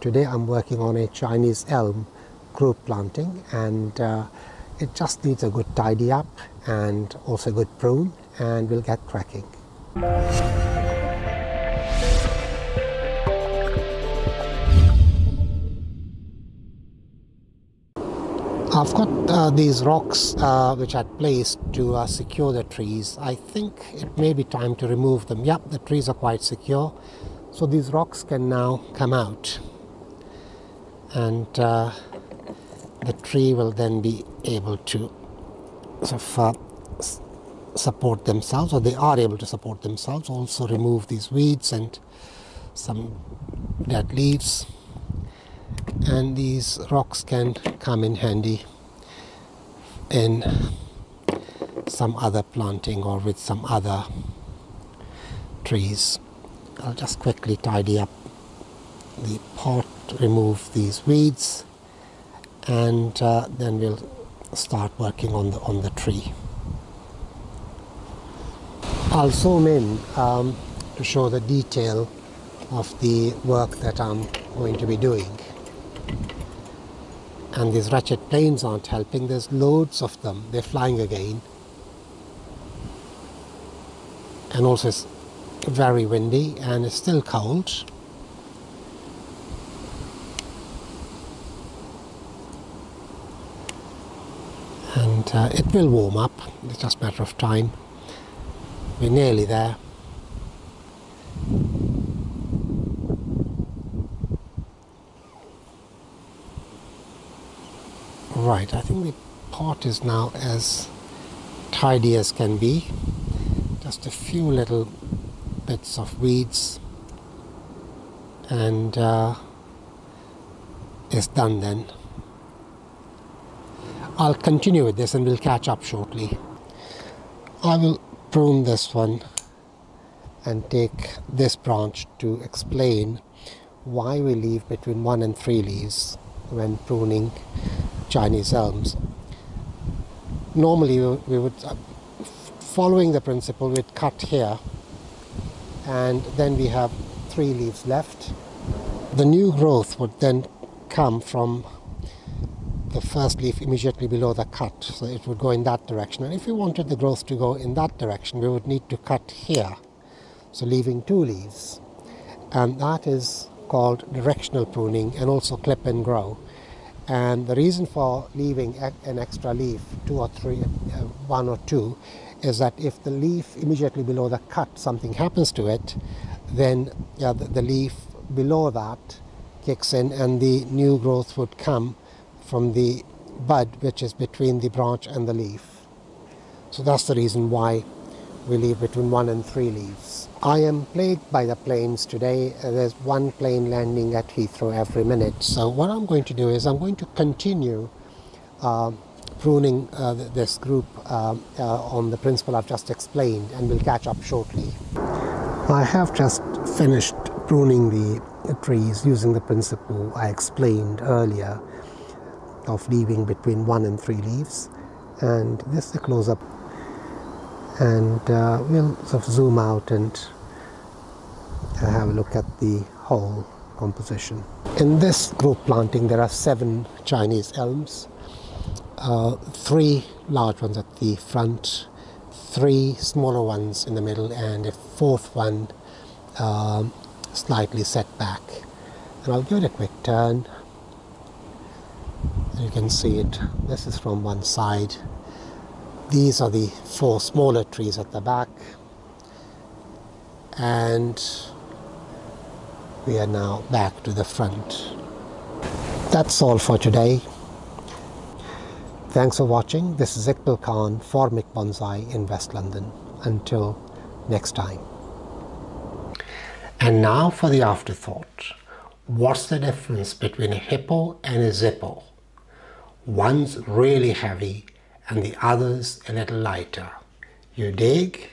Today I'm working on a Chinese elm group planting and uh, it just needs a good tidy up and also a good prune and we'll get cracking. I've got uh, these rocks uh, which I placed to uh, secure the trees. I think it may be time to remove them. Yep, the trees are quite secure. So these rocks can now come out and uh, the tree will then be able to support themselves or they are able to support themselves. Also remove these weeds and some dead leaves and these rocks can come in handy in some other planting or with some other trees. I'll just quickly tidy up the pot, remove these weeds and uh, then we'll start working on the, on the tree. I'll zoom in um, to show the detail of the work that I'm going to be doing and these ratchet planes aren't helping. There's loads of them. They're flying again. And also it's very windy and it's still cold. And uh, it will warm up. It's just a matter of time. We're nearly there. Right, I think the pot is now as tidy as can be. Just a few little bits of weeds and uh, it's done then. I'll continue with this and we'll catch up shortly. I will prune this one and take this branch to explain why we leave between one and three leaves when pruning Chinese elms. Normally we would, uh, following the principle, we'd cut here and then we have three leaves left. The new growth would then come from the first leaf immediately below the cut, so it would go in that direction. And if we wanted the growth to go in that direction, we would need to cut here, so leaving two leaves. And that is called directional pruning and also clip and grow. And the reason for leaving an extra leaf, two or three, uh, one or two, is that if the leaf immediately below the cut, something happens to it, then yeah, the, the leaf below that kicks in and the new growth would come from the bud which is between the branch and the leaf. So that's the reason why we leave between one and three leaves. I am plagued by the planes today. There's one plane landing at Heathrow every minute. So what I'm going to do is I'm going to continue uh, pruning uh, this group uh, uh, on the principle I've just explained and we'll catch up shortly. I have just finished pruning the trees using the principle I explained earlier of leaving between one and three leaves and this is a close-up and uh, we'll sort of zoom out and uh, have a look at the whole composition. In this group planting there are seven Chinese elms, uh, three large ones at the front, three smaller ones in the middle and a fourth one uh, slightly set back. And I'll give it a quick turn. You can see it, this is from one side these are the four smaller trees at the back and we are now back to the front. That's all for today. Thanks for watching. This is Iqbal Khan for Mick Bonsai in West London. Until next time. And now for the afterthought. What's the difference between a hippo and a zippo? One's really heavy and the others a little lighter. You dig?